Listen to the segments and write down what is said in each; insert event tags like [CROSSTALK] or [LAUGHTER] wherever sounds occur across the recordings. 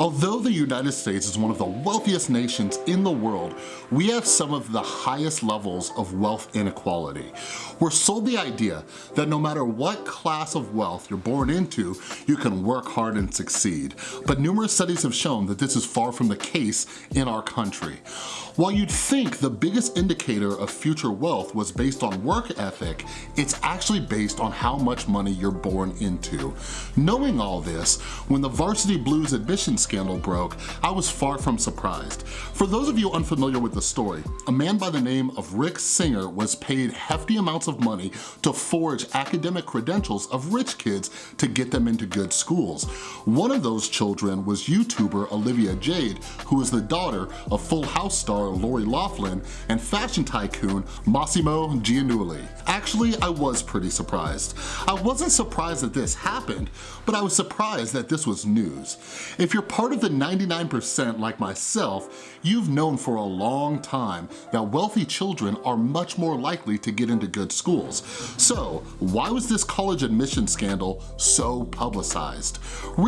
Although the United States is one of the wealthiest nations in the world, we have some of the highest levels of wealth inequality. We're sold the idea that no matter what class of wealth you're born into, you can work hard and succeed. But numerous studies have shown that this is far from the case in our country. While you'd think the biggest indicator of future wealth was based on work ethic, it's actually based on how much money you're born into. Knowing all this, when the Varsity Blues admissions scandal broke, I was far from surprised. For those of you unfamiliar with the story, a man by the name of Rick Singer was paid hefty amounts of money to forge academic credentials of rich kids to get them into good schools. One of those children was YouTuber Olivia Jade, who is the daughter of Full House star Lori Loughlin and fashion tycoon Mossimo Giannulli. Actually, I was pretty surprised. I wasn't surprised that this happened, but I was surprised that this was news. If you're part of the 99% like myself, you've known for a long time that wealthy children are much more likely to get into good schools. So why was this college admission scandal so publicized?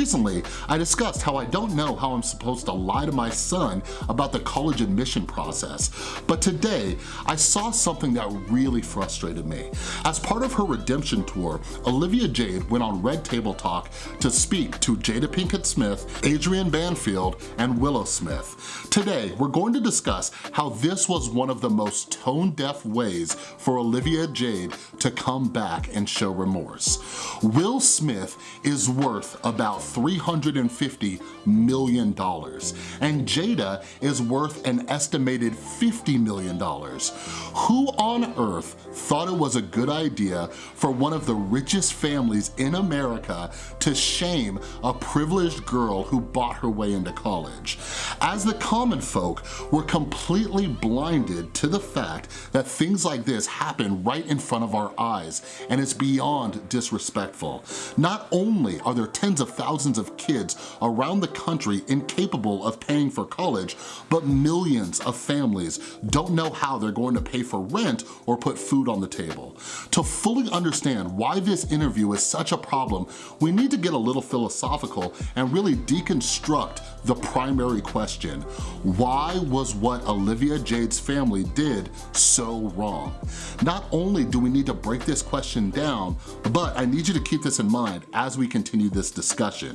Recently, I discussed how I don't know how I'm supposed to lie to my son about the college admission process, but today I saw something that really frustrated me. As part of her redemption tour, Olivia Jade went on Red Table Talk to speak to Jada Pinkett Smith, Adrienne Banfield, and Willow Smith. Today, we're going to discuss how this was one of the most tone-deaf ways for Olivia Jade to come back and show remorse. Will Smith is worth about $350 million, and Jada is worth an estimated $50 million. Who on earth thought it was a good idea for one of the richest families in America to shame a privileged girl who bought her way into college. As the common folk, we're completely blinded to the fact that things like this happen right in front of our eyes, and it's beyond disrespectful. Not only are there tens of thousands of kids around the country incapable of paying for college, but millions of families don't know how they're going to pay for rent or put food on the table. To fully understand why this interview is such a problem, we need to get a little philosophical and really deconstruct the primary question. Why was what Olivia Jade's family did so wrong? Not only do we need to break this question down, but I need you to keep this in mind as we continue this discussion.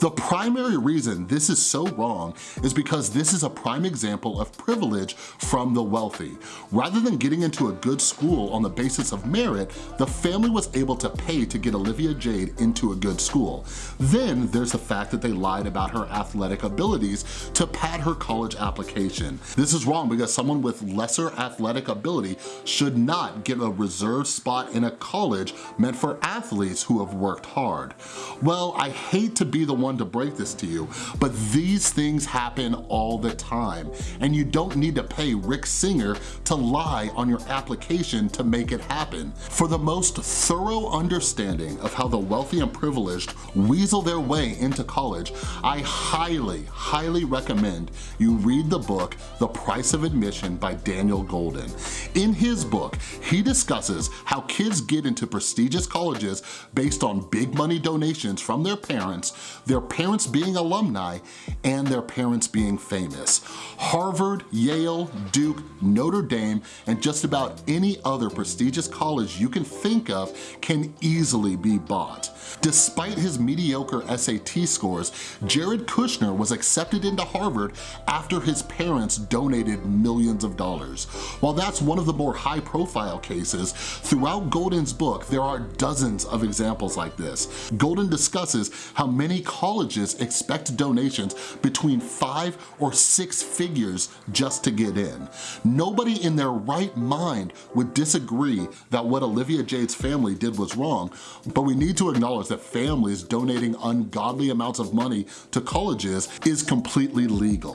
The primary reason this is so wrong is because this is a prime example of privilege from the wealthy. Rather than getting into a good school on the basis of merit, the family was able to pay to get Olivia Jade into a good school. Then there's the fact that they lied about her athletic abilities to pad her college application. This is wrong because someone with lesser athletic ability should not get a reserved spot in a college meant for athletes who have worked hard. Well, I hate to be the one to break this to you, but these things happen all the time, and you don't need to pay Rick Singer to lie on your application to make it happen. For the most thorough understanding of how the wealthy and privileged weasel their way into college, I highly, highly recommend you read the book, The Price of Admission by Daniel Golden. In his book, he discusses how kids get into prestigious colleges based on big money donations from their parents, their parents being alumni, and their parents being famous. Harvard, Yale, Duke, Notre Dame, and just about any other prestigious college you can think of can easily be bought. Despite his mediocre SAT scores, Jared Kushner was accepted into Harvard after his parents donated millions of dollars. While that's one of the more high profile cases, throughout Golden's book, there are dozens of examples like this. Golden discusses how many colleges expect donations between five or six figures just to get in. Nobody in their right mind would disagree that what Olivia Jade's family did was wrong, but we need to acknowledge that families donating ungodly amounts of money to colleges is completely legal.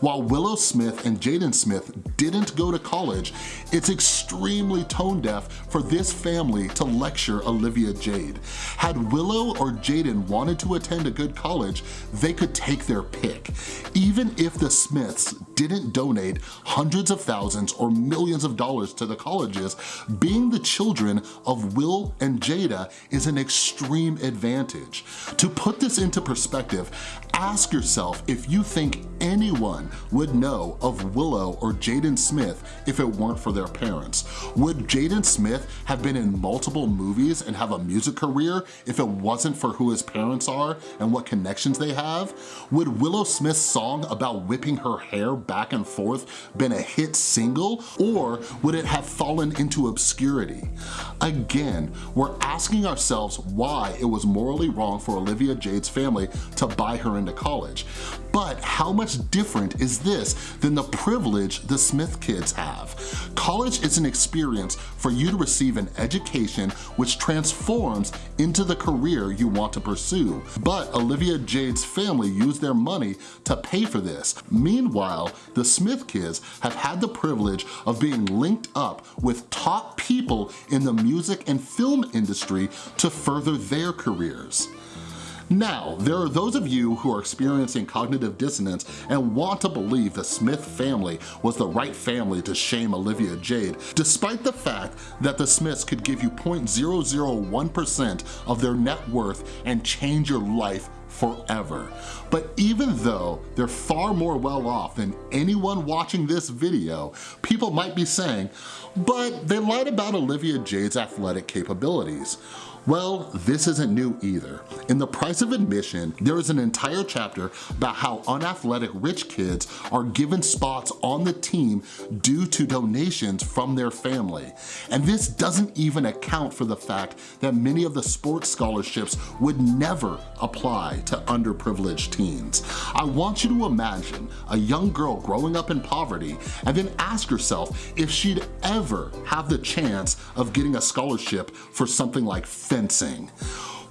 While Willow Smith and Jaden Smith didn't go to college, it's extremely tone deaf for this family to lecture Olivia Jade. Had Willow or Jaden wanted to attend a good college, they could take their pick. Even if the Smiths didn't donate hundreds of thousands or millions of dollars to the colleges, being the children of Will and Jada is an extreme advantage. To put this into perspective, ask yourself if you think anyone would know of Willow or Jaden Smith if it weren't for their parents. Would Jaden Smith have been in multiple movies and have a music career if it wasn't for who his parents are and what connections they have? Would Willow Smith's song about whipping her hair back and forth been a hit single or would it have fallen into obscurity? Again, we're asking ourselves why it was morally wrong for Olivia Jade's family to buy her into college. But how much different is this than the privilege the Smith kids have? College is an experience for you to receive an education which transforms into the career you want to pursue. But Olivia Jade's family used their money to pay for this. Meanwhile, the Smith kids have had the privilege of being linked up with top people in the music and film industry to further their careers. Now, there are those of you who are experiencing cognitive dissonance and want to believe the Smith family was the right family to shame Olivia Jade, despite the fact that the Smiths could give you 0.001% of their net worth and change your life forever. But even though they're far more well off than anyone watching this video, people might be saying, but they lied about Olivia Jade's athletic capabilities. Well, this isn't new either. In The Price of Admission, there is an entire chapter about how unathletic rich kids are given spots on the team due to donations from their family. And this doesn't even account for the fact that many of the sports scholarships would never apply to underprivileged teens. I want you to imagine a young girl growing up in poverty and then ask herself if she'd ever have the chance of getting a scholarship for something like fencing.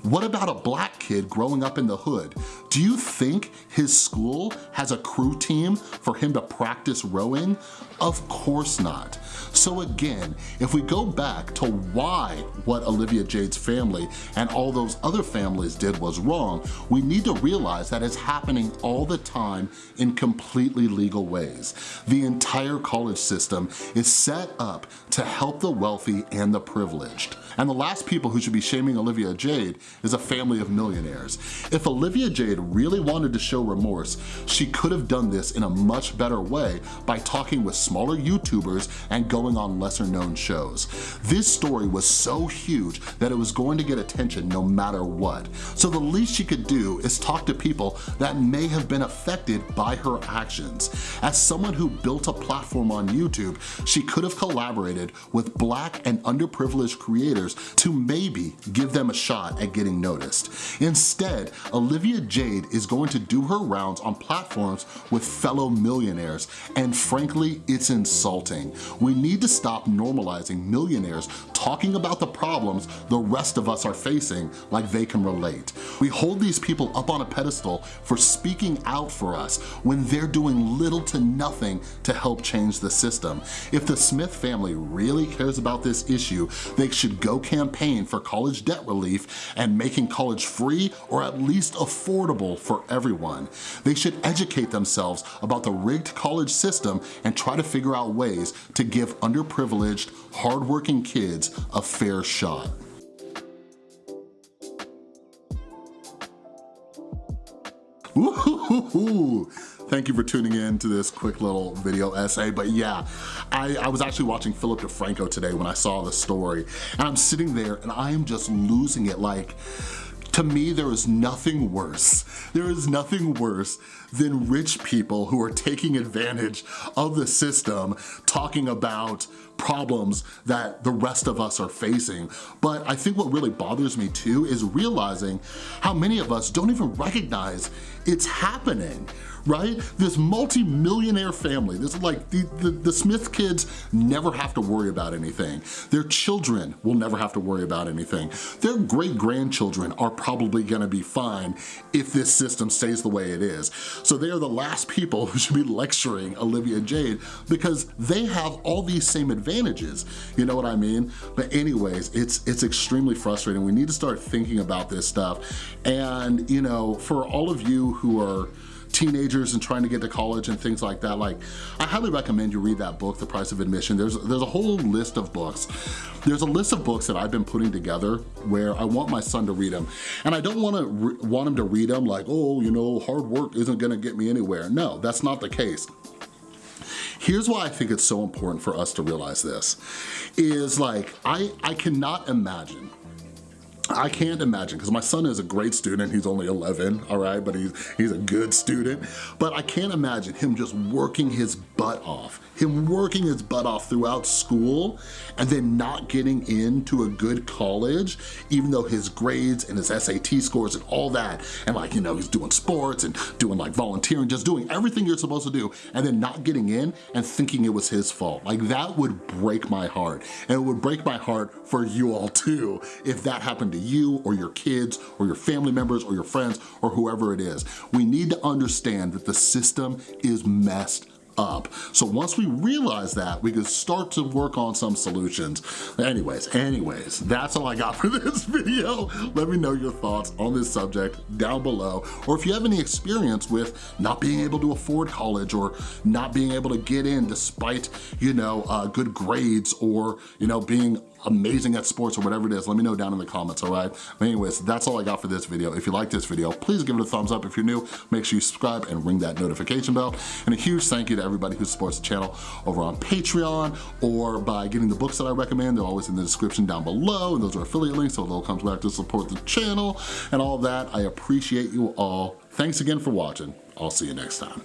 What about a black kid growing up in the hood? Do you think his school has a crew team for him to practice rowing? Of course not. So again, if we go back to why what Olivia Jade's family and all those other families did was wrong, we need to realize that it's happening all the time in completely legal ways. The entire college system is set up to help the wealthy and the privileged. And the last people who should be shaming Olivia Jade is a family of millionaires. If Olivia Jade really wanted to show remorse, she could have done this in a much better way by talking with smaller YouTubers and going on lesser known shows. This story was so huge that it was going to get attention no matter what. So the least she could do is talk to people that may have been affected by her actions. As someone who built a platform on YouTube, she could have collaborated with black and underprivileged creators to maybe give them a shot at getting noticed. Instead, Olivia Jade is going to do her rounds on platforms with fellow millionaires, and frankly, it's insulting. We need to stop normalizing millionaires talking about the problems the rest of us are facing like they can relate. We hold these people up on a pedestal for speaking out for us when they're doing little to nothing to help change the system. If the Smith family really cares about this issue, they should go campaign for college debt relief and making college free or at least affordable for everyone. They should educate themselves about the rigged college system and try to figure out ways to give underprivileged, hardworking kids a fair shot. Ooh, Thank you for tuning in to this quick little video essay. But yeah, I, I was actually watching Philip DeFranco today when I saw the story. And I'm sitting there and I am just losing it like, to me, there is nothing worse. There is nothing worse than rich people who are taking advantage of the system, talking about problems that the rest of us are facing. But I think what really bothers me too is realizing how many of us don't even recognize it's happening, right? This multi-millionaire family, this is like the, the, the, Smith kids never have to worry about anything. Their children will never have to worry about anything. Their great-grandchildren are probably gonna be fine if this system stays the way it is. So they are the last people [LAUGHS] who should be lecturing Olivia Jade because they have all these same advantages, you know what I mean? But anyways, it's, it's extremely frustrating. We need to start thinking about this stuff. And you know, for all of you who are teenagers and trying to get to college and things like that, like I highly recommend you read that book, The Price of Admission. There's, there's a whole list of books. There's a list of books that I've been putting together where I want my son to read them. And I don't wanna want him to read them like, oh, you know, hard work isn't gonna get me anywhere. No, that's not the case. Here's why I think it's so important for us to realize this, is like, I, I cannot imagine I can't imagine, because my son is a great student, he's only 11, all right, but he's, he's a good student, but I can't imagine him just working his butt off, him working his butt off throughout school, and then not getting into a good college, even though his grades and his SAT scores and all that, and like, you know, he's doing sports and doing like volunteering, just doing everything you're supposed to do, and then not getting in and thinking it was his fault. Like that would break my heart, and it would break my heart for you all too, if that happened to you or your kids or your family members or your friends or whoever it is. We need to understand that the system is messed up. So once we realize that, we can start to work on some solutions. Anyways, anyways, that's all I got [LAUGHS] for this video. Let me know your thoughts on this subject down below. Or if you have any experience with not being able to afford college or not being able to get in despite, you know, uh, good grades or, you know, being amazing at sports or whatever it is, let me know down in the comments, all right? But anyways, that's all I got for this video. If you like this video, please give it a thumbs up. If you're new, make sure you subscribe and ring that notification bell. And a huge thank you to everybody who supports the channel over on Patreon or by getting the books that I recommend. They're always in the description down below, and those are affiliate links, so they'll come back to support the channel and all that. I appreciate you all. Thanks again for watching. I'll see you next time.